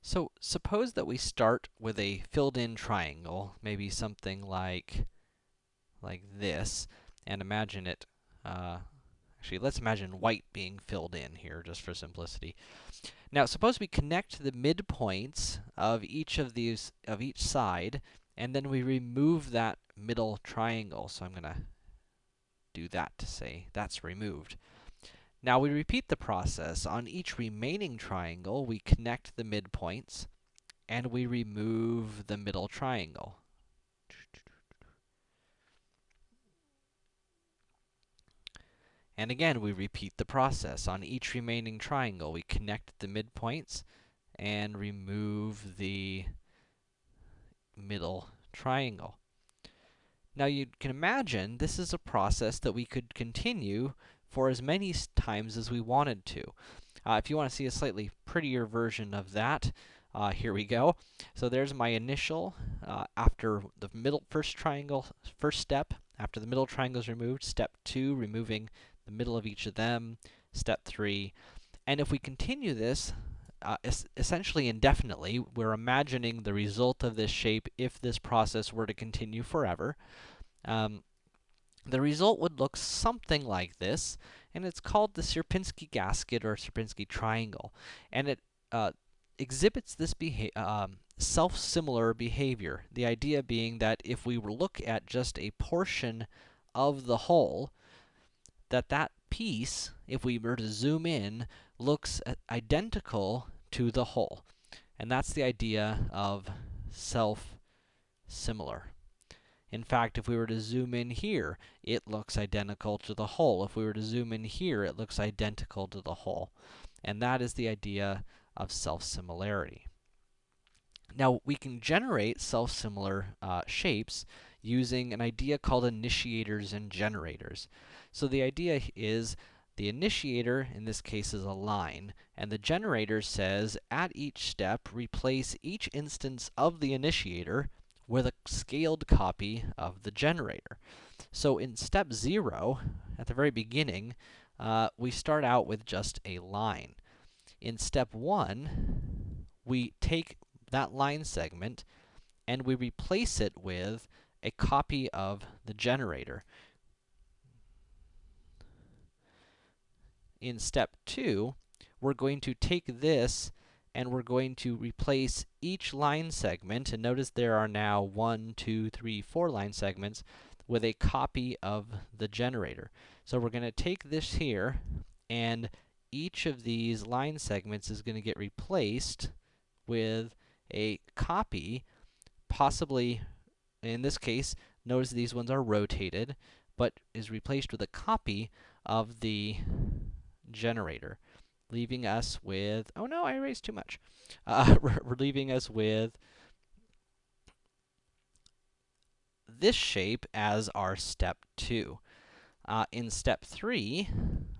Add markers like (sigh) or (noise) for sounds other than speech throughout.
So, suppose that we start with a filled-in triangle, maybe something like, like this, and imagine it, uh, actually, let's imagine white being filled in here, just for simplicity. Now, suppose we connect the midpoints of each of these, of each side, and then we remove that middle triangle. So I'm gonna do that to say that's removed. Now we repeat the process. On each remaining triangle, we connect the midpoints, and we remove the middle triangle. And again, we repeat the process. On each remaining triangle, we connect the midpoints and remove the middle triangle. Now, you can imagine this is a process that we could continue for as many times as we wanted to. Uh, if you want to see a slightly prettier version of that, uh, here we go. So there's my initial, uh, after the middle first triangle, first step, after the middle triangle is removed, step 2, removing the middle of each of them, step 3. And if we continue this, uh, es essentially indefinitely, we're imagining the result of this shape if this process were to continue forever. Um, the result would look something like this, and it's called the Sierpinski gasket or Sierpinski triangle. And it uh, exhibits this beha um, self-similar behavior. The idea being that if we were look at just a portion of the whole, that that piece, if we were to zoom in, looks identical to the whole. And that's the idea of self-similar. In fact, if we were to zoom in here, it looks identical to the whole. If we were to zoom in here, it looks identical to the whole. And that is the idea of self-similarity. Now, we can generate self-similar uh, shapes using an idea called initiators and generators. So the idea is the initiator, in this case, is a line, and the generator says, at each step, replace each instance of the initiator with a scaled copy of the generator. So in step 0, at the very beginning, uh, we start out with just a line. In step 1, we take that line segment and we replace it with a copy of the generator. In step 2, we're going to take this and we're going to replace each line segment, and notice there are now one, two, three, four line segments, with a copy of the generator. So we're going to take this here, and each of these line segments is going to get replaced with a copy, possibly, in this case, notice these ones are rotated, but is replaced with a copy of the generator leaving us with, oh no, I erased too much. Uh, (laughs) we're leaving us with this shape as our step 2. Uh, in step 3,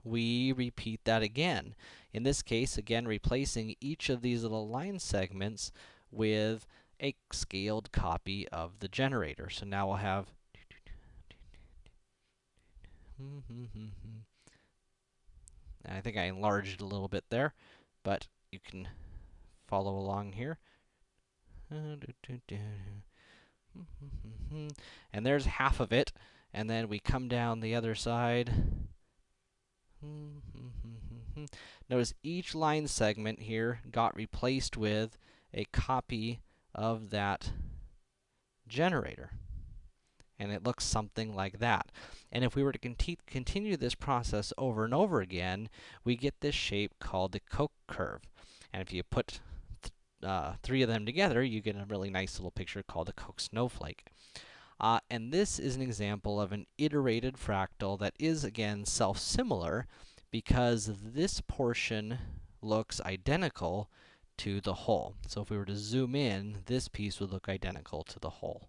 we repeat that again. In this case, again, replacing each of these little line segments with a scaled copy of the generator. So now we'll have (laughs) I think I enlarged a little bit there, but you can follow along here. (laughs) And there's half of it, and then we come down the other side. (laughs) Notice each line segment here got replaced with a copy of that generator and it looks something like that. And if we were to conti continue this process over and over again, we get this shape called the Koch curve. And if you put th uh, three of them together, you get a really nice little picture called the Koch snowflake. Uh, and this is an example of an iterated fractal that is, again, self-similar because this portion looks identical to the whole. So if we were to zoom in, this piece would look identical to the whole.